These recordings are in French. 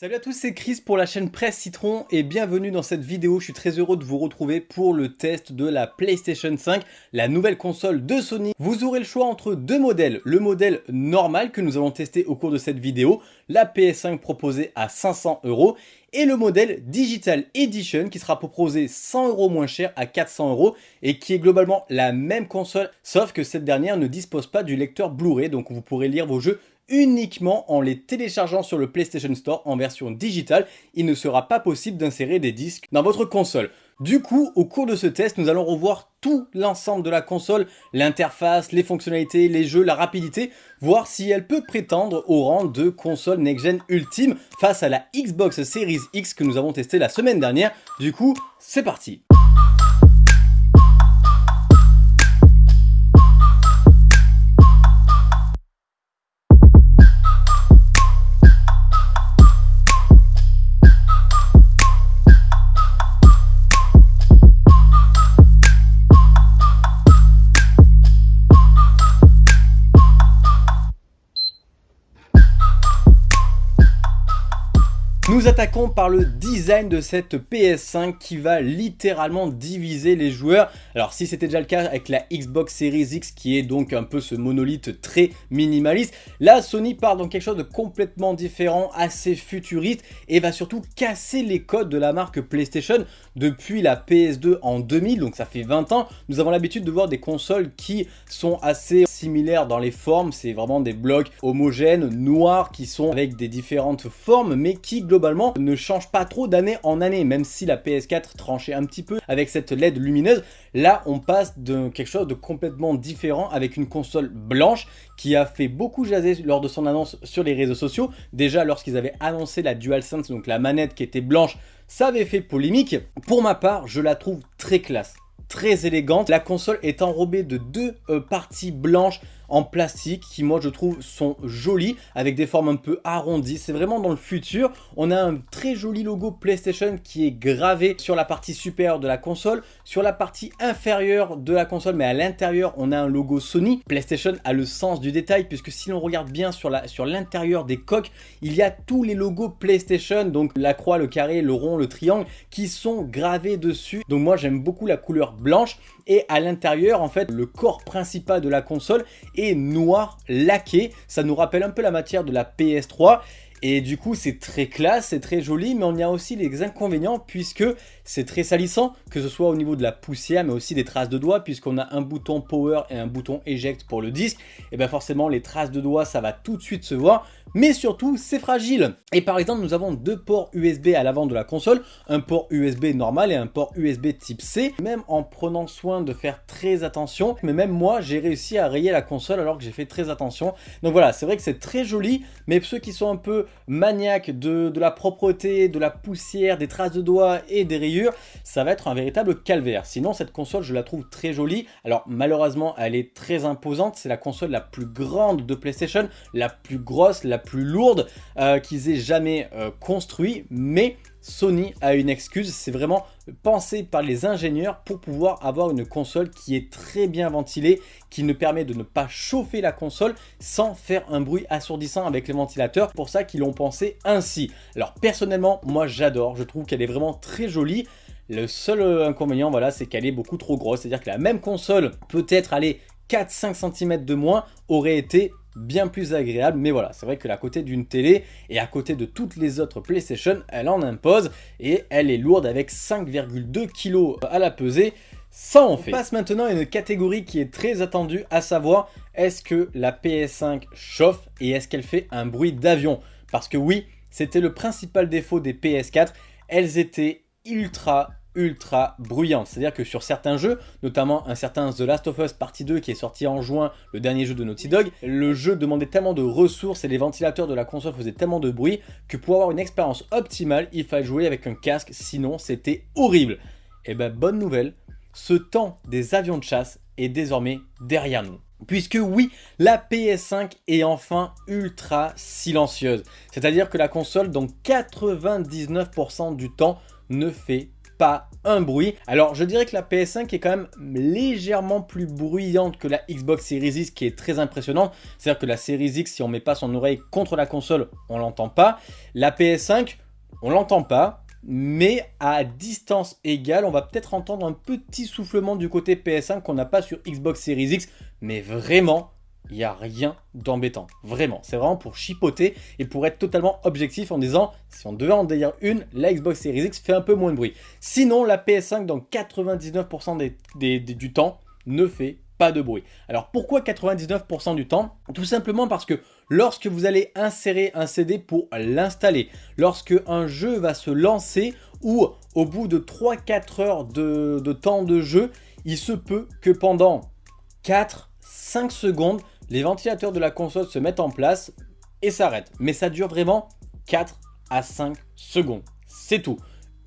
Salut à tous, c'est Chris pour la chaîne Presse Citron et bienvenue dans cette vidéo. Je suis très heureux de vous retrouver pour le test de la PlayStation 5, la nouvelle console de Sony. Vous aurez le choix entre deux modèles. Le modèle normal que nous allons tester au cours de cette vidéo, la PS5 proposée à 500 euros et le modèle Digital Edition qui sera proposé 100 euros moins cher à 400 euros et qui est globalement la même console sauf que cette dernière ne dispose pas du lecteur Blu-ray donc vous pourrez lire vos jeux uniquement en les téléchargeant sur le PlayStation Store en version digitale. Il ne sera pas possible d'insérer des disques dans votre console. Du coup, au cours de ce test, nous allons revoir tout l'ensemble de la console, l'interface, les fonctionnalités, les jeux, la rapidité, voir si elle peut prétendre au rang de console next-gen ultime face à la Xbox Series X que nous avons testé la semaine dernière. Du coup, c'est parti le design de cette PS5 qui va littéralement diviser les joueurs. Alors si c'était déjà le cas avec la Xbox Series X qui est donc un peu ce monolithe très minimaliste, là Sony part dans quelque chose de complètement différent, assez futuriste et va surtout casser les codes de la marque PlayStation depuis la PS2 en 2000, donc ça fait 20 ans. Nous avons l'habitude de voir des consoles qui sont assez similaires dans les formes, c'est vraiment des blocs homogènes, noirs, qui sont avec des différentes formes, mais qui globalement ne change pas trop d'année en année, même si la PS4 tranchait un petit peu avec cette LED lumineuse. Là, on passe de quelque chose de complètement différent avec une console blanche qui a fait beaucoup jaser lors de son annonce sur les réseaux sociaux. Déjà, lorsqu'ils avaient annoncé la DualSense, donc la manette qui était blanche, ça avait fait polémique. Pour ma part, je la trouve très classe très élégante. La console est enrobée de deux euh, parties blanches en plastique qui moi je trouve sont jolies avec des formes un peu arrondies. C'est vraiment dans le futur. On a un très joli logo PlayStation qui est gravé sur la partie supérieure de la console. Sur la partie inférieure de la console mais à l'intérieur on a un logo Sony. PlayStation a le sens du détail puisque si l'on regarde bien sur l'intérieur des coques il y a tous les logos PlayStation donc la croix, le carré, le rond, le triangle qui sont gravés dessus. Donc moi j'aime beaucoup la couleur blanche et à l'intérieur en fait le corps principal de la console est noir laqué. Ça nous rappelle un peu la matière de la PS3 et du coup, c'est très classe, c'est très joli, mais on y a aussi les inconvénients puisque c'est très salissant, que ce soit au niveau de la poussière, mais aussi des traces de doigts, puisqu'on a un bouton power et un bouton eject pour le disque. Et bien forcément, les traces de doigts, ça va tout de suite se voir, mais surtout, c'est fragile. Et par exemple, nous avons deux ports USB à l'avant de la console, un port USB normal et un port USB type C. Même en prenant soin de faire très attention, mais même moi, j'ai réussi à rayer la console alors que j'ai fait très attention. Donc voilà, c'est vrai que c'est très joli, mais ceux qui sont un peu maniaque de, la propreté, de la poussière, des traces de doigts et des rayures, ça va être un véritable calvaire. Sinon, cette console, je la trouve très jolie. Alors, malheureusement, elle est très imposante. C'est la console la plus grande de PlayStation, la plus grosse, la plus lourde euh, qu'ils aient jamais euh, construit. Mais Sony a une excuse, c'est vraiment pensé par les ingénieurs pour pouvoir avoir une console qui est très bien ventilée, qui ne permet de ne pas chauffer la console sans faire un bruit assourdissant avec les ventilateurs. pour ça qu'ils l'ont pensé ainsi. Alors personnellement, moi j'adore, je trouve qu'elle est vraiment très jolie. Le seul euh, inconvénient, voilà, c'est qu'elle est beaucoup trop grosse. C'est-à-dire que la même console, peut-être aller 4-5 cm de moins, aurait été bien plus agréable. Mais voilà, c'est vrai que à côté d'une télé et à côté de toutes les autres PlayStation, elle en impose et elle est lourde avec 5,2 kg à la pesée. Ça en fait. On passe maintenant à une catégorie qui est très attendue, à savoir est-ce que la PS5 chauffe et est-ce qu'elle fait un bruit d'avion? Parce que oui, c'était le principal défaut des PS4, elles étaient ultra ultra bruyante. C'est-à-dire que sur certains jeux, notamment un certain The Last of Us Partie 2 qui est sorti en juin, le dernier jeu de Naughty Dog, le jeu demandait tellement de ressources et les ventilateurs de la console faisaient tellement de bruit que pour avoir une expérience optimale, il fallait jouer avec un casque, sinon c'était horrible. Et eh ben bonne nouvelle, ce temps des avions de chasse est désormais derrière nous. Puisque oui, la PS5 est enfin ultra silencieuse. C'est-à-dire que la console, dans 99% du temps, ne fait pas un bruit. Alors je dirais que la PS5 est quand même légèrement plus bruyante que la Xbox Series X qui est très impressionnante. C'est-à-dire que la Series X, si on met pas son oreille contre la console, on l'entend pas. La PS5, on l'entend pas. Mais à distance égale, on va peut-être entendre un petit soufflement du côté PS5 qu'on n'a pas sur Xbox Series X. Mais vraiment, il n'y a rien d'embêtant. Vraiment, c'est vraiment pour chipoter et pour être totalement objectif en disant, si on devait en dire une, la Xbox Series X fait un peu moins de bruit. Sinon, la PS5, dans 99% du temps, ne fait pas de bruit. Alors pourquoi 99% du temps? Tout simplement parce que lorsque vous allez insérer un CD pour l'installer, lorsque un jeu va se lancer ou au bout de 3-4 heures de, de temps de jeu, il se peut que pendant 4-5 secondes, les ventilateurs de la console se mettent en place et s'arrêtent. Mais ça dure vraiment 4 à 5 secondes. C'est tout.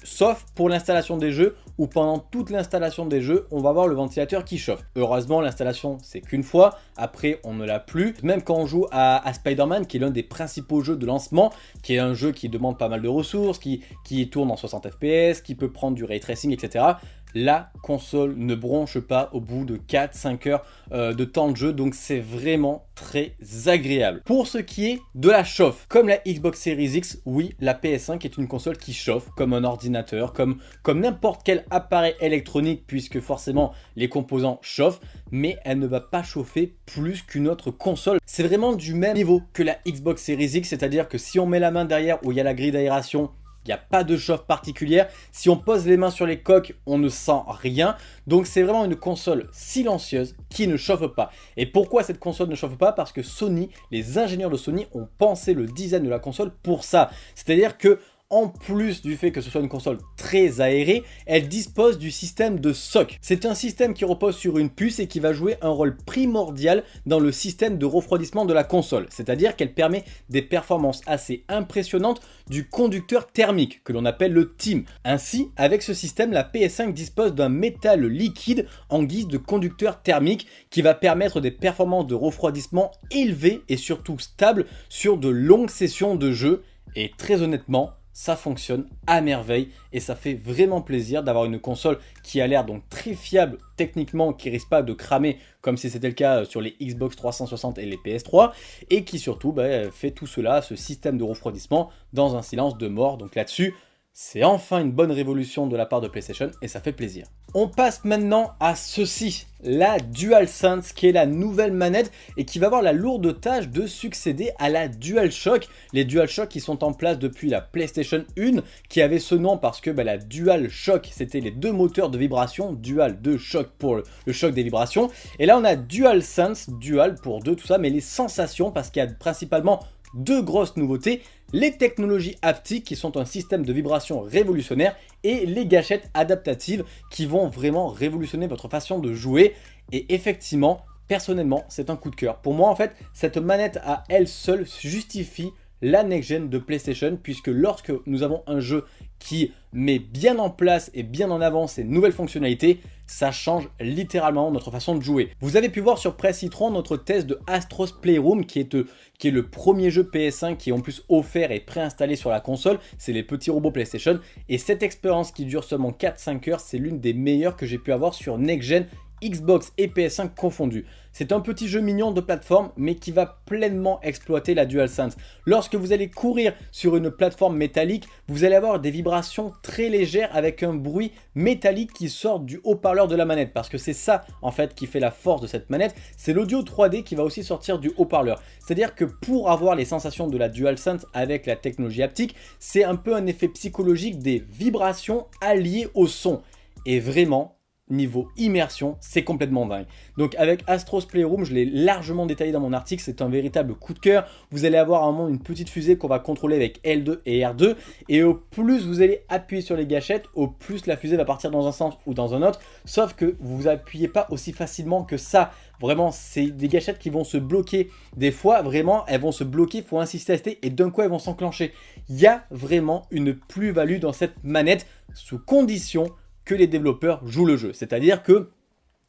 Sauf pour l'installation des jeux où pendant toute l'installation des jeux, on va avoir le ventilateur qui chauffe. Heureusement, l'installation, c'est qu'une fois. Après, on ne l'a plus. Même quand on joue à, Spider-Man, qui est l'un des principaux jeux de lancement, qui est un jeu qui demande pas mal de ressources, qui tourne en 60 fps, qui peut prendre du ray tracing, etc la console ne bronche pas au bout de 4-5 heures euh, de temps de jeu, donc c'est vraiment très agréable. Pour ce qui est de la chauffe, comme la Xbox Series X, oui, la PS5 est une console qui chauffe comme un ordinateur, comme, comme n'importe quel appareil électronique, puisque forcément les composants chauffent, mais elle ne va pas chauffer plus qu'une autre console. C'est vraiment du même niveau que la Xbox Series X, c'est-à-dire que si on met la main derrière où il y a la grille d'aération, il n'y a pas de chauffe particulière. Si on pose les mains sur les coques, on ne sent rien. Donc c'est vraiment une console silencieuse qui ne chauffe pas. Et pourquoi cette console ne chauffe pas? Parce que Sony, les ingénieurs de Sony ont pensé le design de la console pour ça. C'est-à-dire que en plus du fait que ce soit une console très aérée, elle dispose du système de SOC. C'est un système qui repose sur une puce et qui va jouer un rôle primordial dans le système de refroidissement de la console. C'est-à-dire qu'elle permet des performances assez impressionnantes du conducteur thermique, que l'on appelle le TIM. Ainsi, avec ce système, la PS5 dispose d'un métal liquide en guise de conducteur thermique qui va permettre des performances de refroidissement élevées et surtout stables sur de longues sessions de jeu. Et très honnêtement, ça fonctionne à merveille et ça fait vraiment plaisir d'avoir une console qui a l'air donc très fiable techniquement, qui risque pas de cramer comme si c'était le cas sur les Xbox 360 et les PS3 et qui surtout bah, fait tout cela, ce système de refroidissement dans un silence de mort. Donc là-dessus, c'est enfin une bonne révolution de la part de PlayStation et ça fait plaisir. On passe maintenant à ceci, la DualSense qui est la nouvelle manette et qui va avoir la lourde tâche de succéder à la DualShock. Les DualShock qui sont en place depuis la PlayStation 1 qui avait ce nom parce que bah, la DualShock c'était les deux moteurs de vibration, Dual de choc pour le, choc des vibrations. Et là on a DualSense, Dual pour deux tout ça mais les sensations parce qu'il y a principalement deux grosses nouveautés, les technologies haptiques qui sont un système de vibration révolutionnaire et les gâchettes adaptatives qui vont vraiment révolutionner votre façon de jouer. Et effectivement, personnellement, c'est un coup de cœur. Pour moi, en fait, cette manette à elle seule justifie la next-gen de PlayStation puisque lorsque nous avons un jeu qui met bien en place et bien en avant ces nouvelles fonctionnalités, ça change littéralement notre façon de jouer. Vous avez pu voir sur Press Citron notre test de Astros Playroom qui est, euh, le premier jeu PS5 qui est en plus offert et préinstallé sur la console. C'est les petits robots PlayStation et cette expérience qui dure seulement 4-5 heures, c'est l'une des meilleures que j'ai pu avoir sur Next Gen Xbox et PS5 confondus. C'est un petit jeu mignon de plateforme mais qui va pleinement exploiter la DualSense. Lorsque vous allez courir sur une plateforme métallique, vous allez avoir des vibrations très légères avec un bruit métallique qui sort du haut-parleur de la manette parce que c'est ça en fait qui fait la force de cette manette, c'est l'audio 3D qui va aussi sortir du haut-parleur. C'est-à-dire que pour avoir les sensations de la DualSense avec la technologie haptique, c'est un peu un effet psychologique des vibrations alliées au son. Et vraiment, niveau immersion, c'est complètement dingue. Donc avec Astros Playroom, je l'ai largement détaillé dans mon article, c'est un véritable coup de cœur. Vous allez avoir à un moment une petite fusée qu'on va contrôler avec L2 et R2, et au plus vous allez appuyer sur les gâchettes, au plus la fusée va partir dans un sens ou dans un autre, sauf que vous appuyez pas aussi facilement que ça. Vraiment, c'est des gâchettes qui vont se bloquer. Des fois, vraiment, elles vont se bloquer, il faut insister tester, et d'un coup, elles vont s'enclencher. Il y a vraiment une plus-value dans cette manette, sous condition que les développeurs jouent le jeu. C'est-à-dire que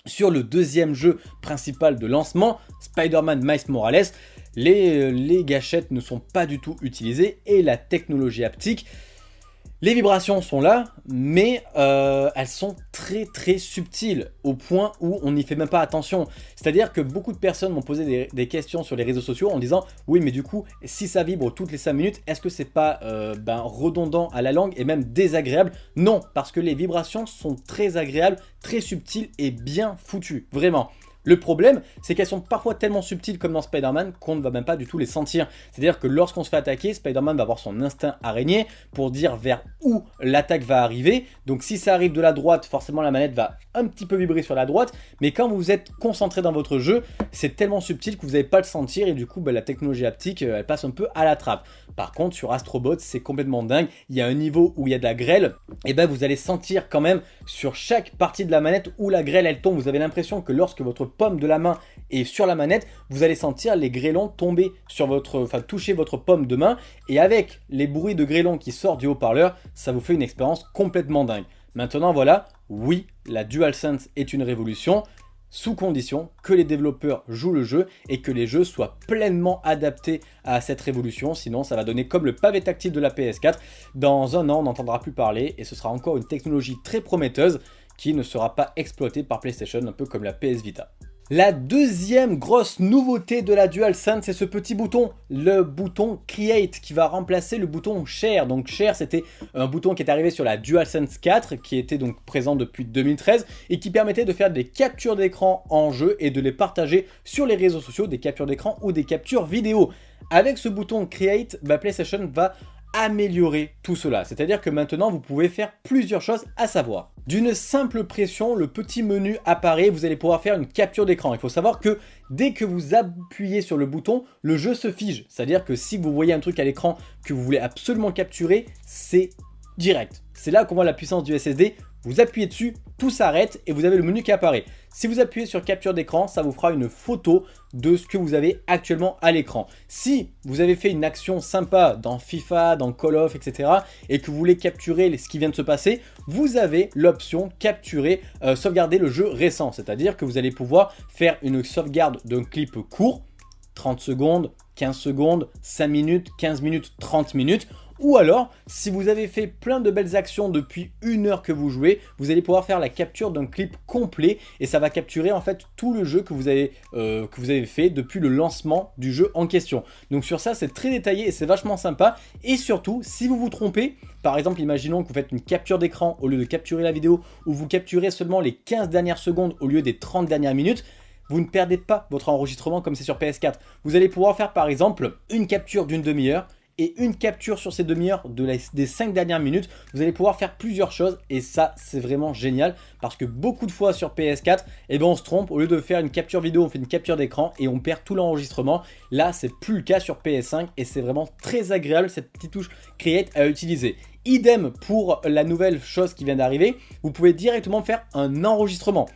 sur le deuxième jeu principal de lancement, Spider-Man Miles Morales, les, les, gâchettes ne sont pas du tout utilisées et la technologie haptique Les vibrations sont là, mais euh, elles sont très très subtiles, au point où on n'y fait même pas attention. C'est-à-dire que beaucoup de personnes m'ont posé des, questions sur les réseaux sociaux en disant « Oui, mais du coup, si ça vibre toutes les 5 minutes, est-ce que c'est pas euh, ben, redondant à la langue et même désagréable ?» Non, parce que les vibrations sont très agréables, très subtiles et bien foutues, vraiment. Le problème, c'est qu'elles sont parfois tellement subtiles comme dans Spider-Man qu'on ne va même pas du tout les sentir. C'est-à-dire que lorsqu'on se fait attaquer, Spider-Man va avoir son instinct araignée pour dire vers où l'attaque va arriver. Donc si ça arrive de la droite, forcément la manette va un petit peu vibrer sur la droite. Mais quand vous êtes concentré dans votre jeu, c'est tellement subtil que vous n'allez pas le sentir et du coup bah, la technologie haptique euh, elle passe un peu à la trappe. Par contre sur Astrobot c'est complètement dingue. Il y a un niveau où il y a de la grêle et ben vous allez sentir quand même sur chaque partie de la manette où la grêle elle tombe. Vous avez l'impression que lorsque votre pomme de la main et sur la manette, vous allez sentir les grêlons tomber sur votre, enfin toucher votre pomme de main et avec les bruits de grêlons qui sortent du haut-parleur, ça vous fait une expérience complètement dingue. Maintenant voilà, oui, la DualSense est une révolution, sous condition que les développeurs jouent le jeu et que les jeux soient pleinement adaptés à cette révolution, sinon ça va donner comme le pavé tactile de la PS4. Dans un an, on n'entendra plus parler et ce sera encore une technologie très prometteuse qui ne sera pas exploitée par PlayStation, un peu comme la PS Vita. La deuxième grosse nouveauté de la DualSense, c'est ce petit bouton, le bouton Create, qui va remplacer le bouton Share. Donc Share, c'était un bouton qui est arrivé sur la DualSense 4, qui était donc présent depuis 2013, et qui permettait de faire des captures d'écran en jeu et de les partager sur les réseaux sociaux, des captures d'écran ou des captures vidéo. Avec ce bouton Create, bah, PlayStation va améliorer tout cela. C'est-à-dire que maintenant, vous pouvez faire plusieurs choses à savoir. D'une simple pression, le petit menu apparaît, vous allez pouvoir faire une capture d'écran. Il faut savoir que dès que vous appuyez sur le bouton, le jeu se fige. C'est-à-dire que si vous voyez un truc à l'écran que vous voulez absolument capturer, c'est direct. C'est là qu'on voit la puissance du SSD. Vous appuyez dessus, tout s'arrête et vous avez le menu qui apparaît. Si vous appuyez sur capture d'écran, ça vous fera une photo de ce que vous avez actuellement à l'écran. Si vous avez fait une action sympa dans FIFA, dans Call of, etc. et que vous voulez capturer ce qui vient de se passer, vous avez l'option capturer, euh, sauvegarder le jeu récent. C'est-à-dire que vous allez pouvoir faire une sauvegarde d'un clip court, 30 secondes, 15 secondes, 5 minutes, 15 minutes, 30 minutes ou alors, si vous avez fait plein de belles actions depuis une heure que vous jouez, vous allez pouvoir faire la capture d'un clip complet et ça va capturer en fait tout le jeu que vous avez, euh, que vous avez fait depuis le lancement du jeu en question. Donc sur ça, c'est très détaillé et c'est vachement sympa. Et surtout, si vous vous trompez, par exemple, imaginons que vous faites une capture d'écran au lieu de capturer la vidéo ou vous capturez seulement les 15 dernières secondes au lieu des 30 dernières minutes, vous ne perdez pas votre enregistrement comme c'est sur PS4. Vous allez pouvoir faire par exemple une capture d'une demi-heure, et une capture sur ces demi-heures de des 5 dernières minutes, vous allez pouvoir faire plusieurs choses et ça c'est vraiment génial parce que beaucoup de fois sur PS4, eh ben on se trompe, au lieu de faire une capture vidéo, on fait une capture d'écran et on perd tout l'enregistrement. Là c'est plus le cas sur PS5 et c'est vraiment très agréable cette petite touche Create à utiliser. Idem pour la nouvelle chose qui vient d'arriver, vous pouvez directement faire un enregistrement.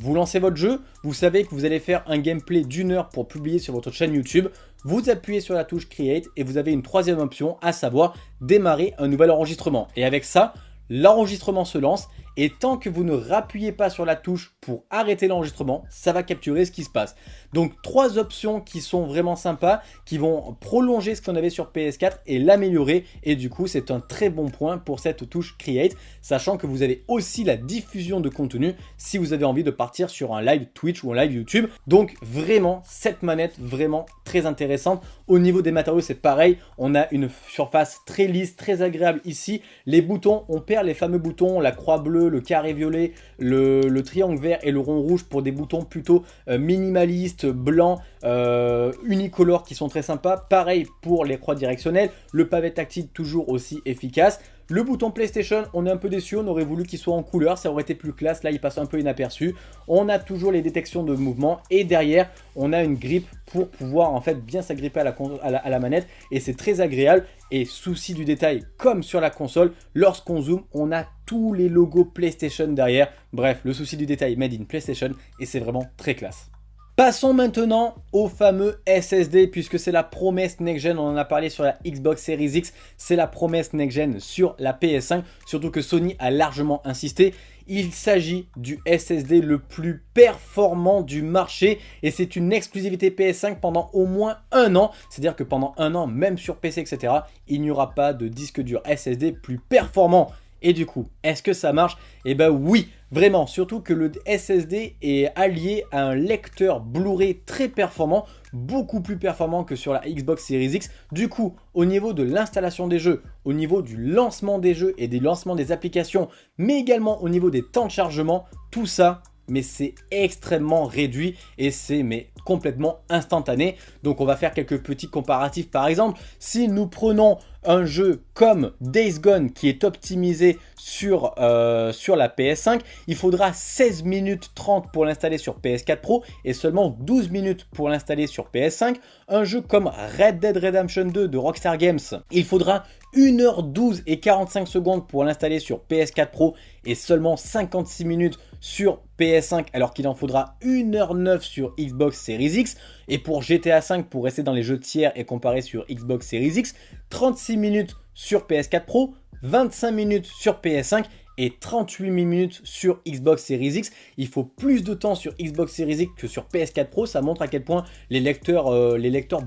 Vous lancez votre jeu, vous savez que vous allez faire un gameplay d'une heure pour publier sur votre chaîne YouTube. Vous appuyez sur la touche Create et vous avez une troisième option, à savoir démarrer un nouvel enregistrement. Et avec ça, l'enregistrement se lance et tant que vous ne rappuyez pas sur la touche pour arrêter l'enregistrement, ça va capturer ce qui se passe. Donc trois options qui sont vraiment sympas, qui vont prolonger ce qu'on avait sur PS4 et l'améliorer. Et du coup, c'est un très bon point pour cette touche Create, sachant que vous avez aussi la diffusion de contenu si vous avez envie de partir sur un live Twitch ou un live YouTube. Donc vraiment, cette manette, vraiment très intéressante. Au niveau des matériaux, c'est pareil. On a une surface très lisse, très agréable ici. Les boutons, on perd les fameux boutons, la croix bleue, le carré violet, le, triangle vert et le rond rouge pour des boutons plutôt euh, minimalistes, blancs, euh, unicolores qui sont très sympas. Pareil pour les croix directionnelles, le pavé tactile toujours aussi efficace. Le bouton PlayStation, on est un peu déçu, on aurait voulu qu'il soit en couleur, ça aurait été plus classe, là il passe un peu inaperçu. On a toujours les détections de mouvement et derrière, on a une grippe pour pouvoir en fait bien s'agripper à la, à la manette et c'est très agréable. Et souci du détail, comme sur la console, lorsqu'on zoome, on a tous les logos PlayStation derrière. Bref, le souci du détail made in PlayStation et c'est vraiment très classe. Passons maintenant au fameux SSD puisque c'est la promesse next-gen, on en a parlé sur la Xbox Series X, c'est la promesse next-gen sur la PS5, surtout que Sony a largement insisté. Il s'agit du SSD le plus performant du marché et c'est une exclusivité PS5 pendant au moins un an. C'est-à-dire que pendant un an, même sur PC, etc., il n'y aura pas de disque dur SSD plus performant. Et du coup, est-ce que ça marche? Eh ben oui, vraiment, surtout que le SSD est allié à un lecteur Blu-ray très performant, beaucoup plus performant que sur la Xbox Series X. Du coup, au niveau de l'installation des jeux, au niveau du lancement des jeux et des lancements des applications, mais également au niveau des temps de chargement, tout ça, mais c'est extrêmement réduit et c'est mais complètement instantané. Donc on va faire quelques petits comparatifs par exemple. Si nous prenons un jeu comme Days Gone qui est optimisé sur, euh, sur la PS5, il faudra 16 minutes 30 pour l'installer sur PS4 Pro et seulement 12 minutes pour l'installer sur PS5. Un jeu comme Red Dead Redemption 2 de Rockstar Games, il faudra 1h12 et 45 secondes pour l'installer sur PS4 Pro et seulement 56 minutes sur PS5 alors qu'il en faudra 1h09 sur Xbox Series X. Et pour GTA 5, pour rester dans les jeux tiers et comparer sur Xbox Series X, 36 minutes sur PS4 Pro, 25 minutes sur PS5 et 38 minutes sur Xbox Series X. Il faut plus de temps sur Xbox Series X que sur PS4 Pro. Ça montre à quel point les lecteurs, euh,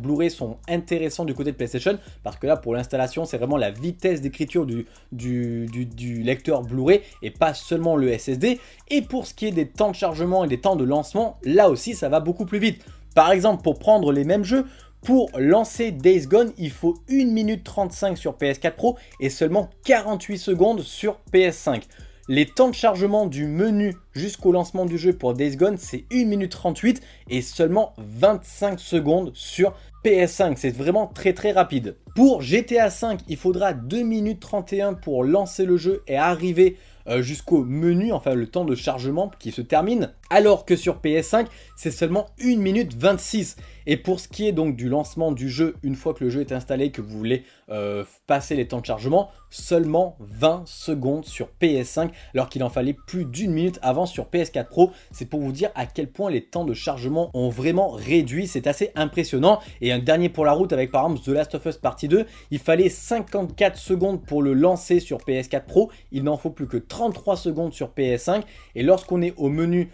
Blu-ray sont intéressants du côté de PlayStation. Parce que là, pour l'installation, c'est vraiment la vitesse d'écriture du, lecteur Blu-ray et pas seulement le SSD. Et pour ce qui est des temps de chargement et des temps de lancement, là aussi, ça va beaucoup plus vite. Par exemple, pour prendre les mêmes jeux, pour lancer Days Gone, il faut 1 minute 35 sur PS4 Pro et seulement 48 secondes sur PS5. Les temps de chargement du menu jusqu'au lancement du jeu pour Days Gone, c'est 1 minute 38 et seulement 25 secondes sur PS5. C'est vraiment très très rapide. Pour GTA 5, il faudra 2 minutes 31 pour lancer le jeu et arriver euh, jusqu'au menu, enfin le temps de chargement qui se termine, alors que sur PS5, c'est seulement 1 minute 26. Et pour ce qui est donc du lancement du jeu, une fois que le jeu est installé, que vous voulez euh, passer les temps de chargement, seulement 20 secondes sur PS5, alors qu'il en fallait plus d'une minute avant sur PS4 Pro. C'est pour vous dire à quel point les temps de chargement ont vraiment réduit, c'est assez impressionnant. Et un dernier pour la route avec par exemple The Last of Us Partie 2, il fallait 54 secondes pour le lancer sur PS4 Pro, il n'en faut plus que 33 secondes sur PS5. Et lorsqu'on est au menu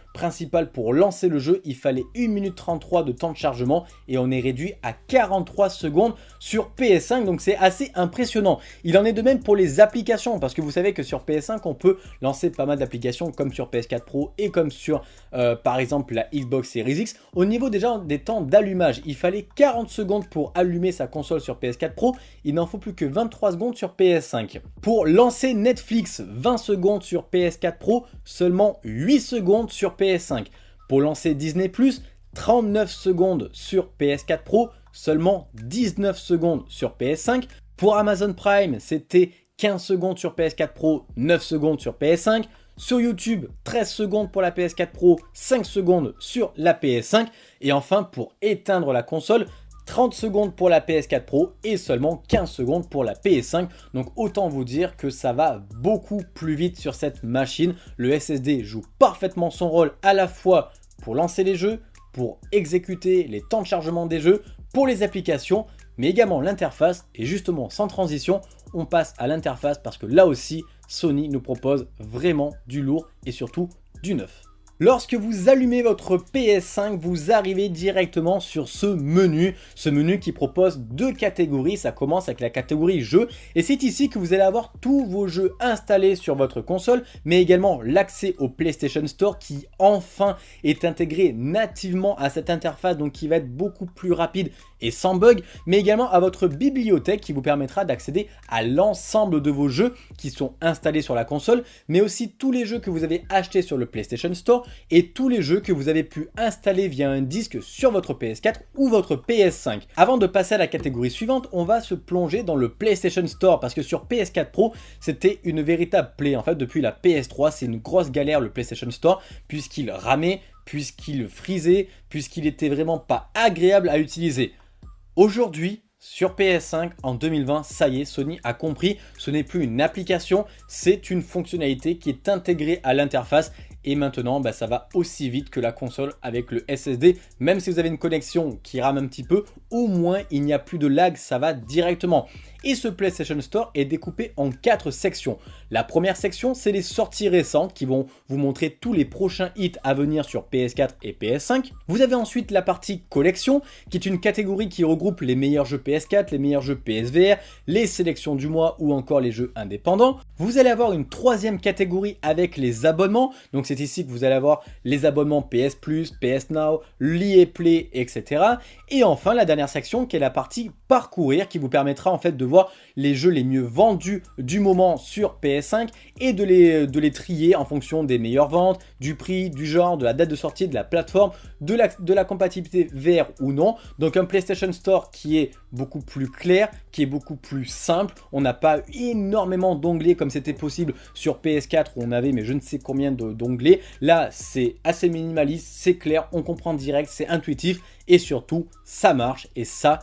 pour lancer le jeu, il fallait 1 minute 33 de temps de chargement et on est réduit à 43 secondes sur PS5 donc c'est assez impressionnant. Il en est de même pour les applications parce que vous savez que sur PS5 on peut lancer pas mal d'applications comme sur PS4 Pro et comme sur euh, par exemple la Xbox Series X. Au niveau déjà des temps d'allumage, il fallait 40 secondes pour allumer sa console sur PS4 Pro, il n'en faut plus que 23 secondes sur PS5. Pour lancer Netflix, 20 secondes sur PS4 Pro, seulement 8 secondes sur PS5. Pour lancer Disney+, 39 secondes sur PS4 Pro, seulement 19 secondes sur PS5. Pour Amazon Prime, c'était 15 secondes sur PS4 Pro, 9 secondes sur PS5. Sur YouTube, 13 secondes pour la PS4 Pro, 5 secondes sur la PS5. Et enfin, pour éteindre la console, 30 secondes pour la PS4 Pro et seulement 15 secondes pour la PS5. Donc autant vous dire que ça va beaucoup plus vite sur cette machine. Le SSD joue parfaitement son rôle à la fois pour lancer les jeux, pour exécuter les temps de chargement des jeux, pour les applications, mais également l'interface. Et justement, sans transition, on passe à l'interface parce que là aussi, Sony nous propose vraiment du lourd et surtout du neuf. Lorsque vous allumez votre PS5, vous arrivez directement sur ce menu, ce menu qui propose deux catégories, ça commence avec la catégorie jeux, et c'est ici que vous allez avoir tous vos jeux installés sur votre console, mais également l'accès au PlayStation Store qui enfin est intégré nativement à cette interface, donc qui va être beaucoup plus rapide et sans bug, mais également à votre bibliothèque qui vous permettra d'accéder à l'ensemble de vos jeux qui sont installés sur la console, mais aussi tous les jeux que vous avez achetés sur le PlayStation Store et tous les jeux que vous avez pu installer via un disque sur votre PS4 ou votre PS5. Avant de passer à la catégorie suivante, on va se plonger dans le PlayStation Store parce que sur PS4 Pro, c'était une véritable plaie. En fait, depuis la PS3, c'est une grosse galère le PlayStation Store puisqu'il ramait, puisqu'il frisait, puisqu'il était vraiment pas agréable à utiliser. Aujourd'hui, sur PS5 en 2020, ça y est, Sony a compris, ce n'est plus une application, c'est une fonctionnalité qui est intégrée à l'interface et maintenant bah, ça va aussi vite que la console avec le SSD. Même si vous avez une connexion qui rame un petit peu, au moins il n'y a plus de lag, ça va directement. Et ce PlayStation Store est découpé en quatre sections. La première section, c'est les sorties récentes qui vont vous montrer tous les prochains hits à venir sur PS4 et PS5. Vous avez ensuite la partie collection, qui est une catégorie qui regroupe les meilleurs jeux PS4, les meilleurs jeux PSVR, les sélections du mois ou encore les jeux indépendants. Vous allez avoir une troisième catégorie avec les abonnements. Donc c'est ici que vous allez avoir les abonnements PS Plus, PS Now, l'EA Play, etc. Et enfin la dernière section qui est la partie parcourir qui vous permettra en fait de voir les jeux les mieux vendus du moment sur PS5 et de les, de les trier en fonction des meilleures ventes, du prix, du genre, de la date de sortie, de la plateforme, de la, de la compatibilité VR ou non. Donc un PlayStation Store qui est beaucoup plus clair, qui est beaucoup plus simple. On n'a pas énormément d'onglets comme c'était possible sur PS4 où on avait mais je ne sais combien d'onglets. Là, c'est assez minimaliste, c'est clair, on comprend direct, c'est intuitif et surtout, ça marche et ça,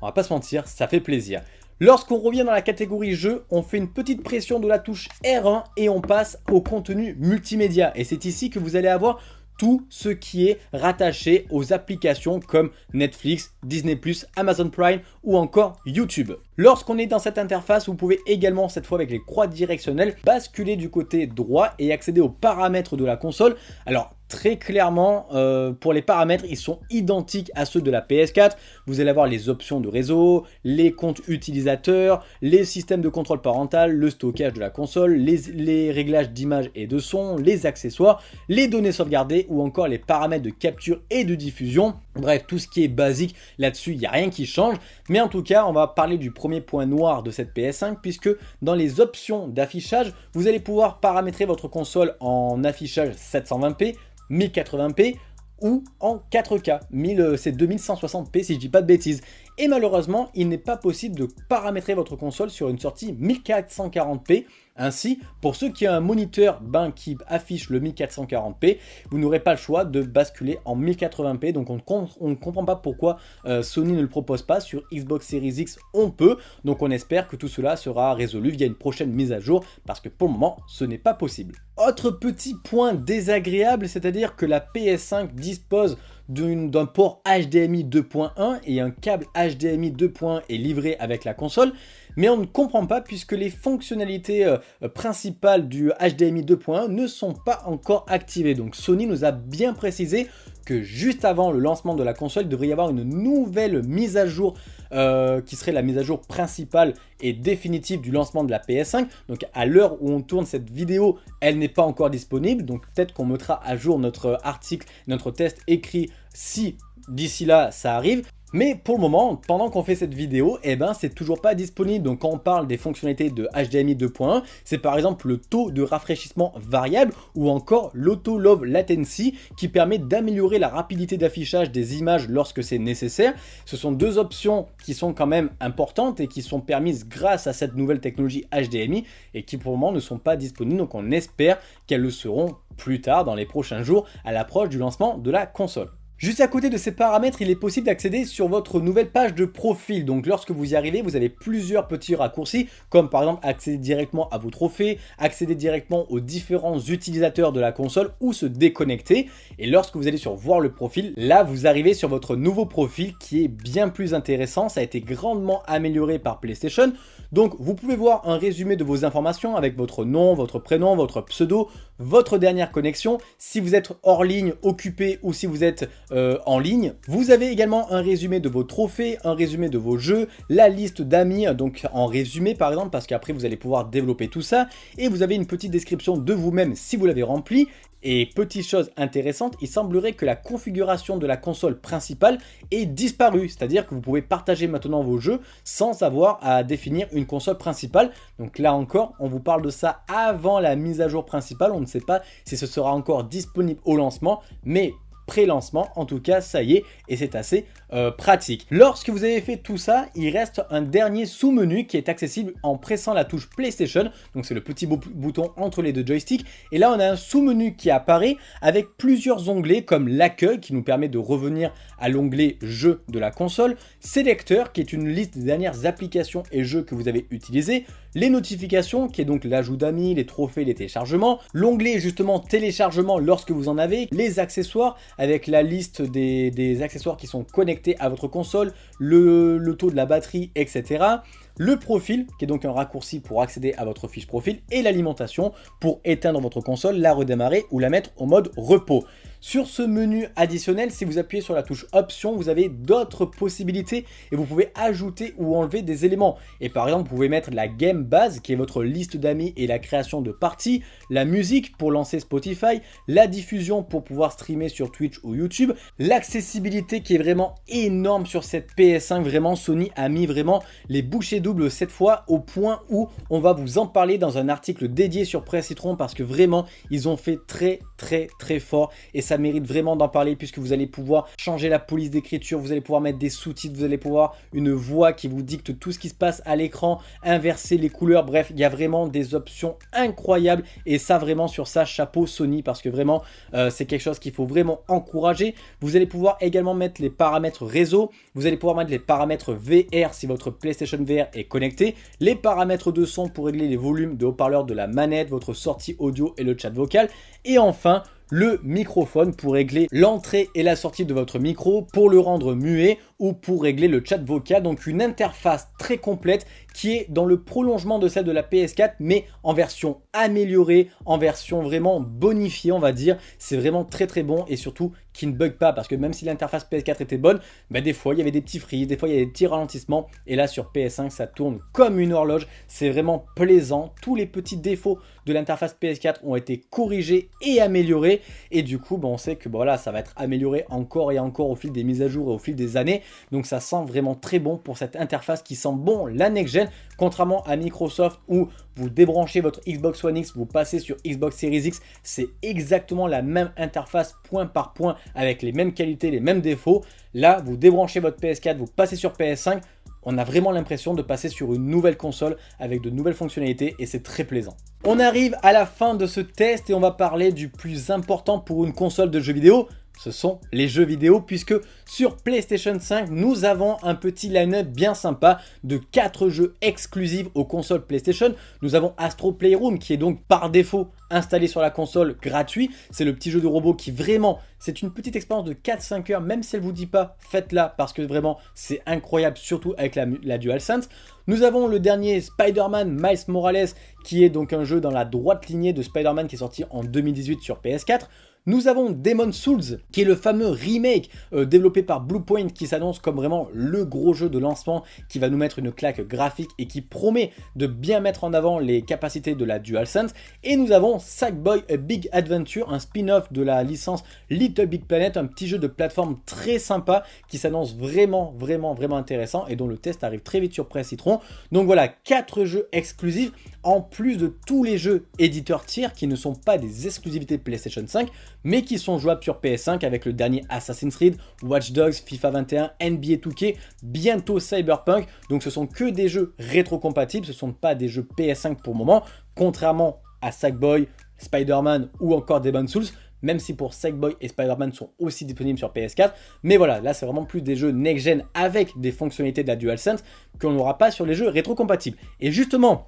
on va pas se mentir, ça fait plaisir. Lorsqu'on revient dans la catégorie jeu, on fait une petite pression de la touche R1 et on passe au contenu multimédia. Et c'est ici que vous allez avoir tout ce qui est rattaché aux applications comme Netflix, Disney+, Amazon Prime ou encore YouTube. Lorsqu'on est dans cette interface, vous pouvez également, cette fois avec les croix directionnelles, basculer du côté droit et accéder aux paramètres de la console. Alors, très clairement, euh, pour les paramètres, ils sont identiques à ceux de la PS4. Vous allez avoir les options de réseau, les comptes utilisateurs, les systèmes de contrôle parental, le stockage de la console, les, réglages d'image et de son, les accessoires, les données sauvegardées ou encore les paramètres de capture et de diffusion. Bref, tout ce qui est basique là-dessus, il n'y a rien qui change. Mais en tout cas, on va parler du point noir de cette PS5 puisque dans les options d'affichage, vous allez pouvoir paramétrer votre console en affichage 720p 1080p ou en 4K, euh, c'est 2160p si je dis pas de bêtises. Et malheureusement, il n'est pas possible de paramétrer votre console sur une sortie 1440p. Ainsi, pour ceux qui ont un moniteur ben, qui affiche le 1440p, vous n'aurez pas le choix de basculer en 1080p. Donc on, ne comprend pas pourquoi euh, Sony ne le propose pas. Sur Xbox Series X, on peut. Donc on espère que tout cela sera résolu via une prochaine mise à jour parce que pour le moment, ce n'est pas possible. Autre petit point désagréable, c'est-à-dire que la PS5 dispose d'un port HDMI 2.1 et un câble HDMI 2.1 est livré avec la console, mais on ne comprend pas puisque les fonctionnalités euh, principales du HDMI 2.1 ne sont pas encore activées. Donc Sony nous a bien précisé que juste avant le lancement de la console, il devrait y avoir une nouvelle mise à jour euh, qui serait la mise à jour principale et définitive du lancement de la PS5. Donc à l'heure où on tourne cette vidéo, elle n'est pas encore disponible. Donc peut-être qu'on mettra à jour notre article, notre test écrit si d'ici là ça arrive. Mais pour le moment, pendant qu'on fait cette vidéo, eh ben c'est toujours pas disponible. Donc quand on parle des fonctionnalités de HDMI 2.1, c'est par exemple le taux de rafraîchissement variable ou encore l'auto low latency qui permet d'améliorer la rapidité d'affichage des images lorsque c'est nécessaire. Ce sont deux options qui sont quand même importantes et qui sont permises grâce à cette nouvelle technologie HDMI et qui pour le moment ne sont pas disponibles. Donc on espère qu'elles le seront plus tard dans les prochains jours à l'approche du lancement de la console. Juste à côté de ces paramètres, il est possible d'accéder sur votre nouvelle page de profil. Donc lorsque vous y arrivez, vous avez plusieurs petits raccourcis, comme par exemple accéder directement à vos trophées, accéder directement aux différents utilisateurs de la console ou se déconnecter. Et lorsque vous allez sur voir le profil, là vous arrivez sur votre nouveau profil qui est bien plus intéressant. Ça a été grandement amélioré par PlayStation. Donc vous pouvez voir un résumé de vos informations avec votre nom, votre prénom, votre pseudo, votre dernière connexion, si vous êtes hors ligne, occupé ou si vous êtes euh, en ligne. Vous avez également un résumé de vos trophées, un résumé de vos jeux, la liste d'amis, donc en résumé par exemple, parce qu'après vous allez pouvoir développer tout ça, et vous avez une petite description de vous-même si vous l'avez rempli, et petite chose intéressante, il semblerait que la configuration de la console principale ait disparu, c'est-à-dire que vous pouvez partager maintenant vos jeux sans avoir à définir une console principale. Donc là encore, on vous parle de ça avant la mise à jour principale, on ne sait pas si ce sera encore disponible au lancement, mais pré-lancement. En tout cas, ça y est, et c'est assez euh, pratique. Lorsque vous avez fait tout ça, il reste un dernier sous-menu qui est accessible en pressant la touche PlayStation. Donc c'est le petit bouton entre les deux joysticks. Et là, on a un sous-menu qui apparaît avec plusieurs onglets comme l'accueil qui nous permet de revenir à l'onglet jeux de la console, sélecteur qui est une liste des dernières applications et jeux que vous avez utilisés, les notifications, qui est donc l'ajout d'amis, les trophées, les téléchargements, l'onglet justement téléchargement lorsque vous en avez, les accessoires avec la liste des, accessoires qui sont connectés à votre console, le, le taux de la batterie, etc le profil, qui est donc un raccourci pour accéder à votre fiche profil, et l'alimentation pour éteindre votre console, la redémarrer ou la mettre en mode repos. Sur ce menu additionnel, si vous appuyez sur la touche option, vous avez d'autres possibilités et vous pouvez ajouter ou enlever des éléments. Et par exemple, vous pouvez mettre la game base qui est votre liste d'amis et la création de parties, la musique pour lancer Spotify, la diffusion pour pouvoir streamer sur Twitch ou YouTube, l'accessibilité qui est vraiment énorme sur cette PS5, vraiment Sony a mis vraiment les bouchées doubles cette fois au point où on va vous en parler dans un article dédié sur Press Citron parce que vraiment ils ont fait très très très fort et ça mérite vraiment d'en parler puisque vous allez pouvoir changer la police d'écriture, vous allez pouvoir mettre des sous-titres, vous allez pouvoir une voix qui vous dicte tout ce qui se passe à l'écran, inverser les couleurs, bref, il y a vraiment des options incroyables et ça vraiment sur ça, chapeau Sony parce que vraiment euh, c'est quelque chose qu'il faut vraiment encourager. Vous allez pouvoir également mettre les paramètres réseau, vous allez pouvoir mettre les paramètres VR si votre PlayStation VR est connecté, les paramètres de son pour régler les volumes de haut-parleurs de la manette, votre sortie audio et le chat vocal et enfin le microphone pour régler l'entrée et la sortie de votre micro, pour le rendre muet ou pour régler le chat vocal. Donc une interface très complète qui est dans le prolongement de celle de la PS4 mais en version améliorée, en version vraiment bonifiée on va dire. C'est vraiment très très bon et surtout qui ne bug pas parce que même si l'interface PS4 était bonne, bah, des fois il y avait des petits frises, des fois il y avait des petits ralentissements et là sur PS5 ça tourne comme une horloge. C'est vraiment plaisant. Tous les petits défauts de l'interface PS4 ont été corrigés et améliorés et du coup bah, on sait que voilà, ça va être amélioré encore et encore au fil des mises à jour et au fil des années. Donc ça sent vraiment très bon pour cette interface qui sent bon la next-gen, contrairement à Microsoft où vous débranchez votre Xbox One X, vous passez sur Xbox Series X, c'est exactement la même interface point par point avec les mêmes qualités, les mêmes défauts. Là, vous débranchez votre PS4, vous passez sur PS5, on a vraiment l'impression de passer sur une nouvelle console avec de nouvelles fonctionnalités et c'est très plaisant. On arrive à la fin de ce test et on va parler du plus important pour une console de jeux vidéo, ce sont les jeux vidéo puisque sur PlayStation 5 nous avons un petit line-up bien sympa de 4 jeux exclusifs aux consoles PlayStation. Nous avons Astro Playroom qui est donc par défaut installé sur la console gratuit. C'est le petit jeu de robot qui vraiment, c'est une petite expérience de 4-5 heures même si elle vous dit pas faites-la parce que vraiment c'est incroyable surtout avec la, la DualSense. Nous avons le dernier Spider-Man Miles Morales qui est donc un jeu dans la droite lignée de Spider-Man qui est sorti en 2018 sur PS4. Nous avons Demon Souls, qui est le fameux remake euh, développé par Bluepoint qui s'annonce comme vraiment le gros jeu de lancement qui va nous mettre une claque graphique et qui promet de bien mettre en avant les capacités de la DualSense. Et nous avons Sackboy A Big Adventure, un spin-off de la licence Little Big Planet, un petit jeu de plateforme très sympa qui s'annonce vraiment, vraiment, vraiment intéressant et dont le test arrive très vite sur Press Citron. Donc voilà, 4 jeux exclusifs en plus de tous les jeux éditeurs tiers qui ne sont pas des exclusivités PlayStation 5 mais qui sont jouables sur PS5 avec le dernier Assassin's Creed, Watch Dogs, FIFA 21, NBA 2K, bientôt Cyberpunk. Donc ce sont que des jeux rétrocompatibles, ce ne sont pas des jeux PS5 pour le moment, contrairement à Sackboy, Spider-Man ou encore Demon's Souls, même si pour Sackboy et Spider-Man sont aussi disponibles sur PS4. Mais voilà, là c'est vraiment plus des jeux next-gen avec des fonctionnalités de la DualSense qu'on n'aura pas sur les jeux rétrocompatibles. Et justement,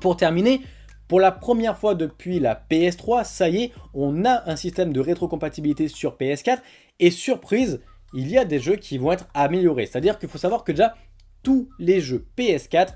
pour terminer, pour la première fois depuis la PS3, ça y est, on a un système de rétrocompatibilité sur PS4 et surprise, il y a des jeux qui vont être améliorés. C'est-à-dire qu'il faut savoir que déjà, tous les jeux PS4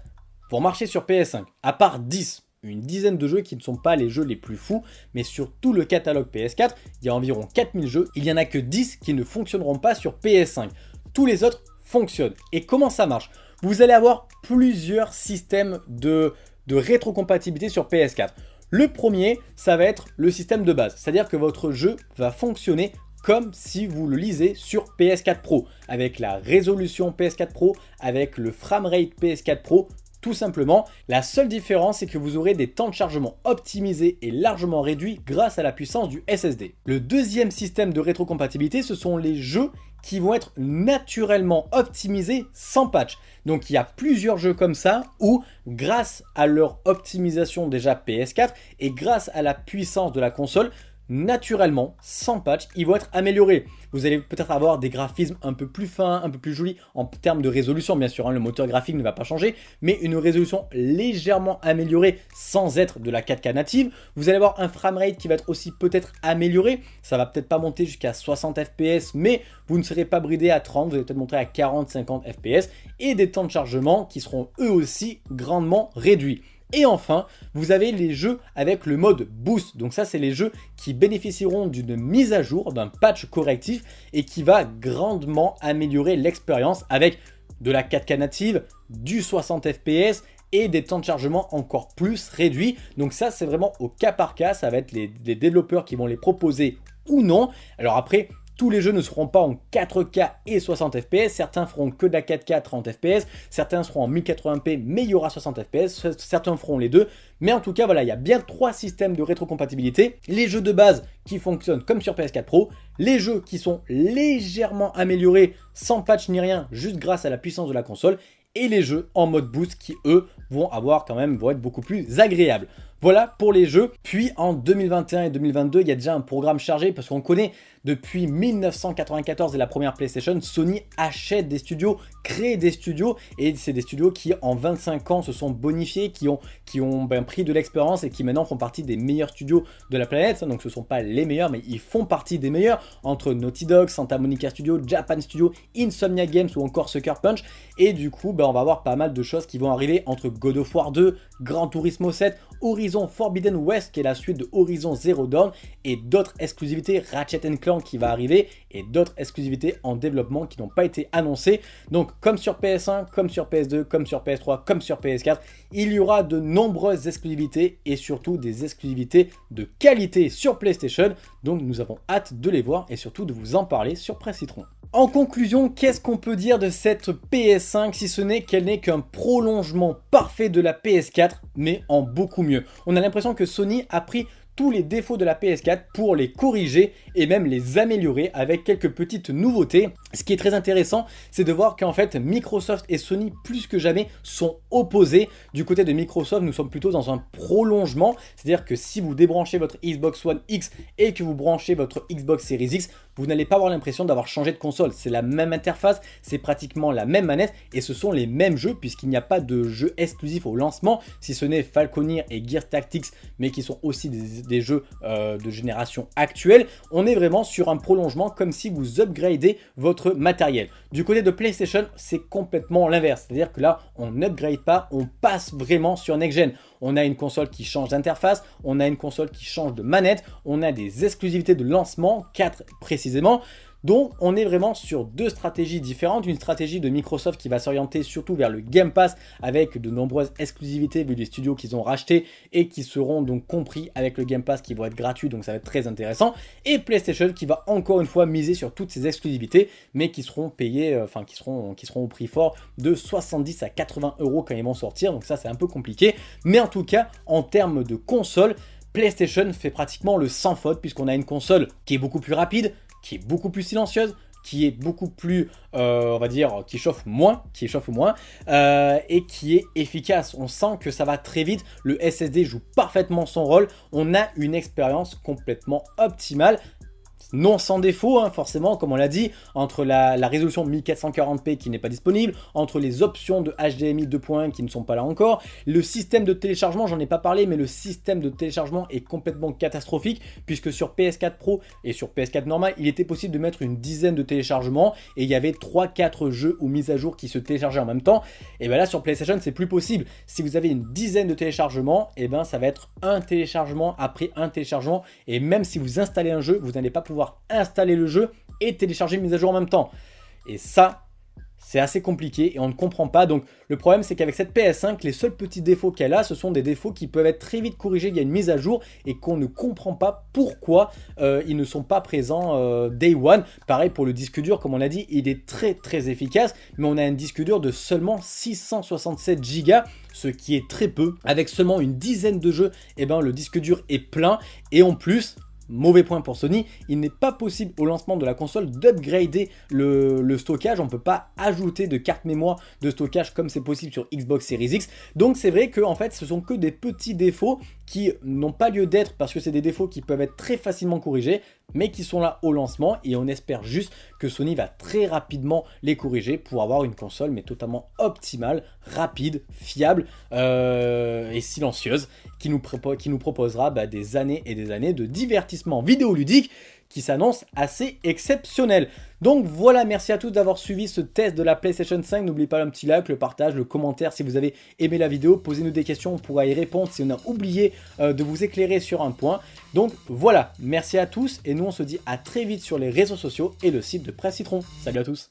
vont marcher sur PS5, à part 10 une dizaine de jeux qui ne sont pas les jeux les plus fous, mais sur tout le catalogue PS4, il y a environ 4000 jeux, il n'y en a que 10 qui ne fonctionneront pas sur PS5. Tous les autres fonctionnent. Et comment ça marche? Vous allez avoir plusieurs systèmes de de rétrocompatibilité sur PS4. Le premier, ça va être le système de base, c'est-à-dire que votre jeu va fonctionner comme si vous le lisez sur PS4 Pro, avec la résolution PS4 Pro, avec le framerate PS4 Pro, tout simplement. La seule différence, c'est que vous aurez des temps de chargement optimisés et largement réduits grâce à la puissance du SSD. Le deuxième système de rétrocompatibilité, ce sont les jeux qui vont être naturellement optimisés sans patch. Donc il y a plusieurs jeux comme ça où grâce à leur optimisation déjà PS4 et grâce à la puissance de la console, naturellement, sans patch, ils vont être améliorés. Vous allez peut-être avoir des graphismes un peu plus fins, un peu plus jolis en termes de résolution, bien sûr, hein, le moteur graphique ne va pas changer, mais une résolution légèrement améliorée sans être de la 4K native. Vous allez avoir un framerate qui va être aussi peut-être amélioré, ça va peut-être pas monter jusqu'à 60 fps, mais vous ne serez pas bridé à 30, vous allez peut-être monter à 40-50 fps, et des temps de chargement qui seront eux aussi grandement réduits. Et enfin, vous avez les jeux avec le mode Boost. Donc ça, c'est les jeux qui bénéficieront d'une mise à jour, d'un patch correctif et qui va grandement améliorer l'expérience avec de la 4K native, du 60 fps et des temps de chargement encore plus réduits. Donc ça, c'est vraiment au cas par cas. Ça va être les, développeurs qui vont les proposer ou non. Alors après, tous les jeux ne seront pas en 4K et 60 fps, certains feront que de la 4K 30 fps, certains seront en 1080p mais il y aura 60 fps, certains feront les deux. Mais en tout cas, voilà, il y a bien trois systèmes de rétrocompatibilité. Les jeux de base qui fonctionnent comme sur PS4 Pro, les jeux qui sont légèrement améliorés sans patch ni rien, juste grâce à la puissance de la console, et les jeux en mode boost qui, eux, vont avoir quand même, vont être beaucoup plus agréables. Voilà pour les jeux. Puis en 2021 et 2022, il y a déjà un programme chargé parce qu'on connaît depuis 1994 et la première PlayStation, Sony achète des studios, crée des studios et c'est des studios qui en 25 ans se sont bonifiés, qui ont, qui ben, pris de l'expérience et qui maintenant font partie des meilleurs studios de la planète. Donc ce ne sont pas les meilleurs mais ils font partie des meilleurs entre Naughty Dog, Santa Monica Studio, Japan Studio, Insomnia Games ou encore Sucker Punch. Et du coup, ben, on va avoir pas mal de choses qui vont arriver entre God of War 2, Gran Turismo 7, Horizon Forbidden West qui est la suite de Horizon Zero Dawn et d'autres exclusivités Ratchet Clank qui va arriver et d'autres exclusivités en développement qui n'ont pas été annoncées. Donc comme sur PS1, comme sur PS2, comme sur PS3, comme sur PS4, il y aura de nombreuses exclusivités et surtout des exclusivités de qualité sur PlayStation. Donc nous avons hâte de les voir et surtout de vous en parler sur Presse Citron. En conclusion, qu'est-ce qu'on peut dire de cette PS5 si ce n'est qu'elle n'est qu'un prolongement parfait de la PS4 mais en beaucoup mieux. On a l'impression que Sony a pris tous les défauts de la PS4 pour les corriger et même les améliorer avec quelques petites nouveautés. Ce qui est très intéressant, c'est de voir qu'en fait Microsoft et Sony plus que jamais sont opposés. Du côté de Microsoft, nous sommes plutôt dans un prolongement, c'est-à-dire que si vous débranchez votre Xbox One X et que vous branchez votre Xbox Series X, vous n'allez pas avoir l'impression d'avoir changé de console. C'est la même interface, c'est pratiquement la même manette et ce sont les mêmes jeux puisqu'il n'y a pas de jeux exclusifs au lancement, si ce n'est Falconeer et Gears Tactics, mais qui sont aussi des, jeux euh, de génération actuelle. On est vraiment sur un prolongement comme si vous upgradez votre matériel. Du côté de PlayStation, c'est complètement l'inverse. C'est-à-dire que là, on n'upgrade pas, on passe vraiment sur Next Gen on a une console qui change d'interface, on a une console qui change de manette, on a des exclusivités de lancement, 4 précisément, donc on est vraiment sur deux stratégies différentes, une stratégie de Microsoft qui va s'orienter surtout vers le Game Pass avec de nombreuses exclusivités vu les studios qu'ils ont rachetés et qui seront donc compris avec le Game Pass qui vont être gratuits donc ça va être très intéressant. Et PlayStation qui va encore une fois miser sur toutes ces exclusivités mais qui seront payées, euh, enfin qui seront, qui seront au prix fort de 70 à 80 euros quand ils vont sortir. Donc ça c'est un peu compliqué. Mais en tout cas en termes de console PlayStation fait pratiquement le sans faute puisqu'on a une console qui est beaucoup plus rapide, qui est beaucoup plus silencieuse, qui est beaucoup plus, euh, on va dire, qui chauffe moins, qui chauffe moins, euh, et qui est efficace. On sent que ça va très vite, le SSD joue parfaitement son rôle, on a une expérience complètement optimale, non sans défaut, hein, forcément, comme on l'a dit, entre la, résolution 1440p qui n'est pas disponible, entre les options de HDMI 2.1 qui ne sont pas là encore, le système de téléchargement, j'en ai pas parlé, mais le système de téléchargement est complètement catastrophique, puisque sur PS4 Pro et sur PS4 normal, il était possible de mettre une dizaine de téléchargements, et il y avait 3-4 jeux ou mises à jour qui se téléchargeaient en même temps, et bien là sur PlayStation c'est plus possible, si vous avez une dizaine de téléchargements, et ben ça va être un téléchargement après un téléchargement, et même si vous installez un jeu, vous n'allez pas pouvoir installer le jeu et télécharger une mise à jour en même temps. Et ça, c'est assez compliqué et on ne comprend pas. Donc le problème c'est qu'avec cette PS5, les seuls petits défauts qu'elle a, ce sont des défauts qui peuvent être très vite corrigés via une mise à jour et qu'on ne comprend pas pourquoi euh, ils ne sont pas présents euh, day one. Pareil pour le disque dur, comme on a dit, il est très très efficace, mais on a un disque dur de seulement 667 Go, ce qui est très peu. Avec seulement une dizaine de jeux, et eh ben, le disque dur est plein et en plus, Mauvais point pour Sony, il n'est pas possible au lancement de la console d'upgrader le, stockage, on ne peut pas ajouter de carte mémoire de stockage comme c'est possible sur Xbox Series X. Donc c'est vrai que en fait ce sont que des petits défauts qui n'ont pas lieu d'être parce que c'est des défauts qui peuvent être très facilement corrigés, mais qui sont là au lancement et on espère juste que Sony va très rapidement les corriger pour avoir une console mais totalement optimale, rapide, fiable euh, et silencieuse qui nous, proposera bah, des années et des années de divertissement vidéoludique qui s'annonce assez exceptionnel. Donc voilà, merci à tous d'avoir suivi ce test de la PlayStation 5. N'oubliez pas un petit like, le partage, le commentaire si vous avez aimé la vidéo. Posez-nous des questions, on pourra y répondre si on a oublié euh, de vous éclairer sur un point. Donc voilà, merci à tous et nous on se dit à très vite sur les réseaux sociaux et le site de Presse Citron. Salut à tous